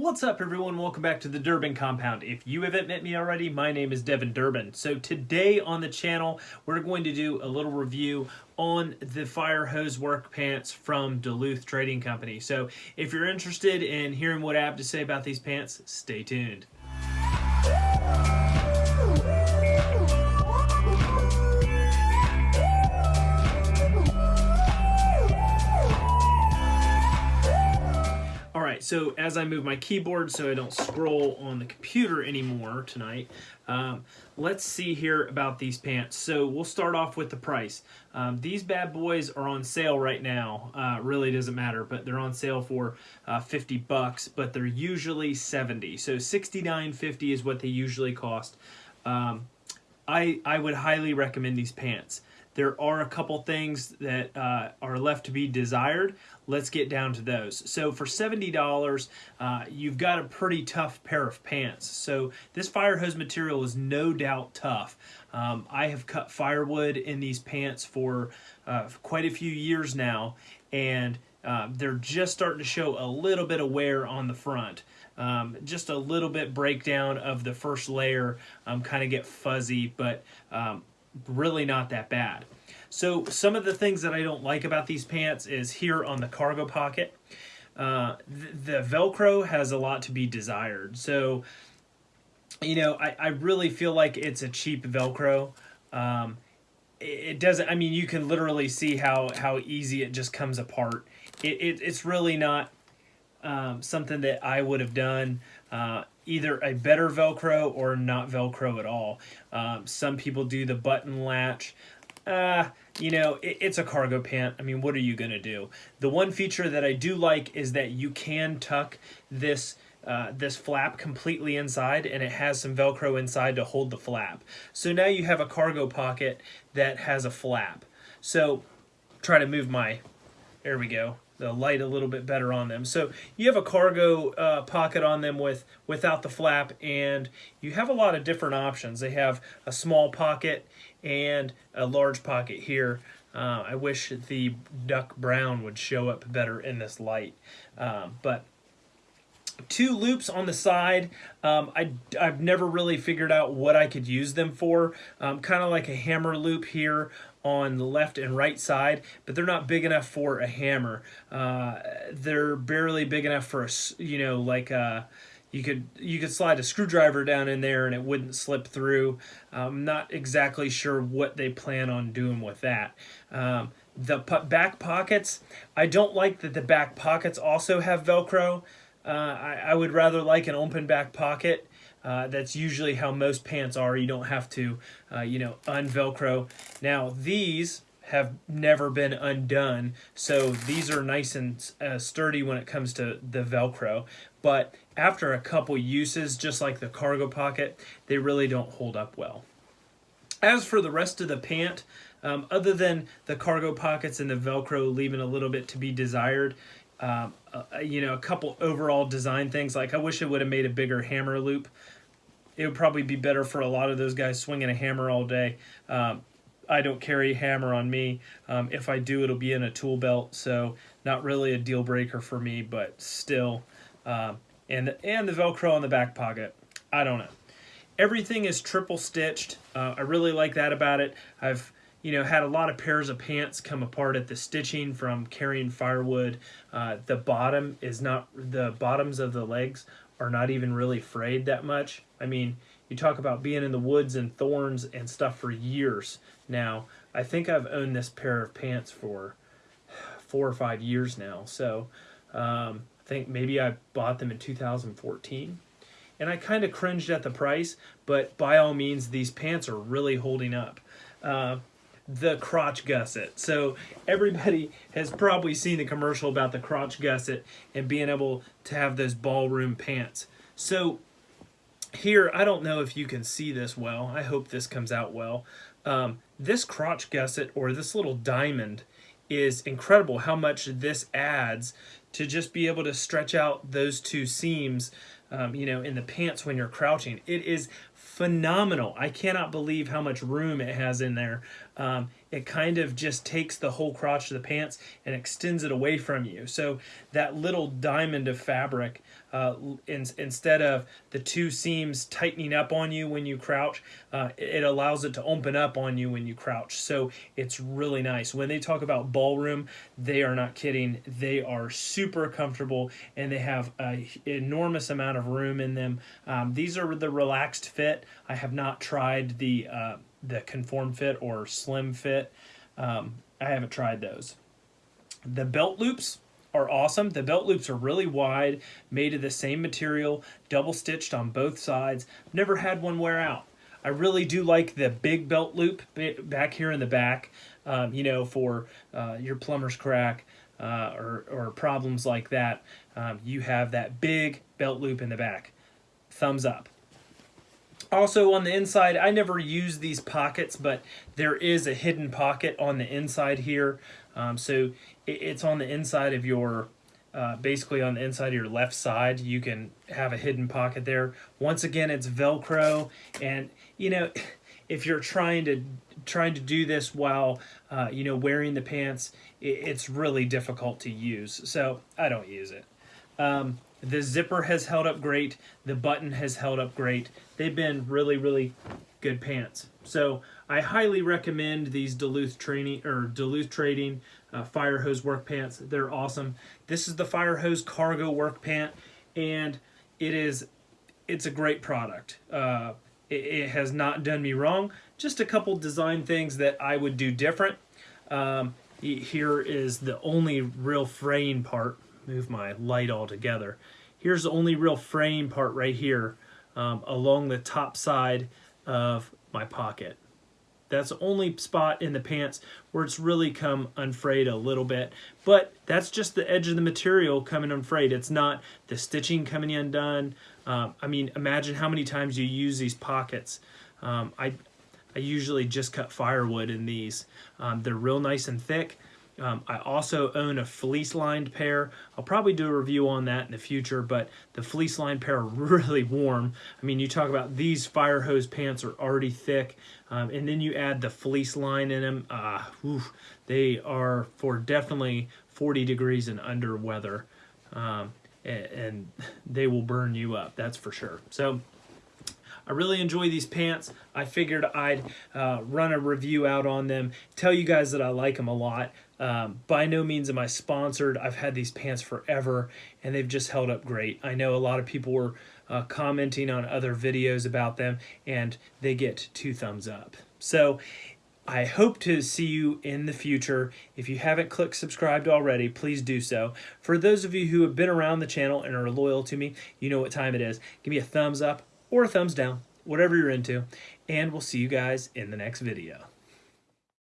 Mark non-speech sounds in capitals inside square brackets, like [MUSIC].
What's up everyone? Welcome back to the Durbin Compound. If you haven't met me already, my name is Devin Durbin. So today on the channel, we're going to do a little review on the fire hose work pants from Duluth Trading Company. So if you're interested in hearing what I have to say about these pants, stay tuned. So as I move my keyboard so I don't scroll on the computer anymore tonight, um, let's see here about these pants. So we'll start off with the price. Um, these bad boys are on sale right now. Uh, really doesn't matter, but they're on sale for uh, 50 bucks, but they're usually 70. So 69.50 is what they usually cost. Um, I, I would highly recommend these pants. There are a couple things that uh, are left to be desired. Let's get down to those. So for $70, uh, you've got a pretty tough pair of pants. So this fire hose material is no doubt tough. Um, I have cut firewood in these pants for uh, quite a few years now, and uh, they're just starting to show a little bit of wear on the front. Um, just a little bit breakdown of the first layer, um, kind of get fuzzy, but um, really not that bad. So some of the things that I don't like about these pants is here on the cargo pocket. Uh, the, the Velcro has a lot to be desired. So, you know, I, I really feel like it's a cheap Velcro. Um, it doesn't, I mean, you can literally see how, how easy it just comes apart. It, it it's really not um, something that I would have done. Uh, either a better Velcro or not Velcro at all. Um, some people do the button latch. Uh, you know, it, it's a cargo pant. I mean, what are you going to do? The one feature that I do like is that you can tuck this uh, this flap completely inside and it has some velcro inside to hold the flap so now you have a cargo pocket that has a flap so try to move my there we go the light a little bit better on them. So you have a cargo uh, pocket on them with without the flap and you have a lot of different options. They have a small pocket and a large pocket here. Uh, I wish the duck brown would show up better in this light. Um, but two loops on the side. Um, I, I've never really figured out what I could use them for. Um, kind of like a hammer loop here on the left and right side, but they're not big enough for a hammer. Uh, they're barely big enough for a, you know, like a, uh, you could you could slide a screwdriver down in there and it wouldn't slip through. I'm not exactly sure what they plan on doing with that. Um, the back pockets, I don't like that the back pockets also have Velcro. Uh, I, I, would rather like an open back pocket. Uh, that's usually how most pants are. You don't have to, uh, you know, unvelcro. Now these have never been undone, so these are nice and uh, sturdy when it comes to the Velcro. But after a couple uses, just like the cargo pocket, they really don't hold up well. As for the rest of the pant, um, other than the cargo pockets and the Velcro leaving a little bit to be desired, um, uh, you know, a couple overall design things. Like I wish it would have made a bigger hammer loop. It would probably be better for a lot of those guys swinging a hammer all day. Um, I don't carry a hammer on me. Um, if I do, it'll be in a tool belt, so not really a deal breaker for me, but still. Um, and, and the Velcro on the back pocket. I don't know. Everything is triple stitched. Uh, I really like that about it. I've you know, had a lot of pairs of pants come apart at the stitching from carrying firewood. Uh, the bottom is not, the bottoms of the legs are not even really frayed that much. I mean, you talk about being in the woods and thorns and stuff for years now. I think I've owned this pair of pants for four or five years now. So um, I think maybe I bought them in 2014. And I kind of cringed at the price, but by all means, these pants are really holding up. Uh, the crotch gusset. So everybody has probably seen the commercial about the crotch gusset and being able to have those ballroom pants. So here, I don't know if you can see this well. I hope this comes out well. Um, this crotch gusset or this little diamond is incredible how much this adds to just be able to stretch out those two seams um, you know, in the pants when you're crouching. It is phenomenal. I cannot believe how much room it has in there. Um, it kind of just takes the whole crotch of the pants and extends it away from you. So that little diamond of fabric, uh, in, instead of the two seams tightening up on you when you crouch, uh, it allows it to open up on you when you crouch. So it's really nice. When they talk about ballroom, they are not kidding. They are super comfortable and they have an enormous amount of room in them. Um, these are the relaxed fit. I have not tried the uh, the conform fit or slim fit. Um, I haven't tried those. The belt loops are awesome. The belt loops are really wide, made of the same material, double stitched on both sides. Never had one wear out. I really do like the big belt loop back here in the back, um, you know, for uh, your plumber's crack uh, or, or problems like that. Um, you have that big belt loop in the back. Thumbs up. Also on the inside, I never use these pockets, but there is a hidden pocket on the inside here. Um, so it, it's on the inside of your, uh, basically on the inside of your left side, you can have a hidden pocket there. Once again, it's Velcro. And, you know, [LAUGHS] if you're trying to trying to do this while, uh, you know, wearing the pants, it, it's really difficult to use. So I don't use it. Um, the zipper has held up great. The button has held up great. They've been really, really good pants. So I highly recommend these Duluth training or Duluth Trading uh, fire hose work pants. They're awesome. This is the fire hose cargo work pant, and it is it's a great product. Uh, it, it, has not done me wrong. Just a couple design things that I would do different. Um, here is the only real fraying part move my light all together. Here's the only real frame part right here um, along the top side of my pocket. That's the only spot in the pants where it's really come unfrayed a little bit. But that's just the edge of the material coming unfrayed. It's not the stitching coming undone. Um, I mean, imagine how many times you use these pockets. Um, I, I usually just cut firewood in these. Um, they're real nice and thick. Um, I also own a fleece lined pair. I'll probably do a review on that in the future, but the fleece lined pair are [LAUGHS] really warm. I mean, you talk about these fire hose pants are already thick, um, and then you add the fleece line in them. Uh, they are for definitely 40 degrees and under weather, um, and, and [LAUGHS] they will burn you up, that's for sure. So I really enjoy these pants. I figured I'd uh, run a review out on them, tell you guys that I like them a lot. Um, by no means am I sponsored. I've had these pants forever and they've just held up great. I know a lot of people were uh, commenting on other videos about them and they get two thumbs up. So I hope to see you in the future. If you haven't clicked subscribed already, please do so. For those of you who have been around the channel and are loyal to me, you know what time it is. Give me a thumbs up or a thumbs down, whatever you're into, and we'll see you guys in the next video.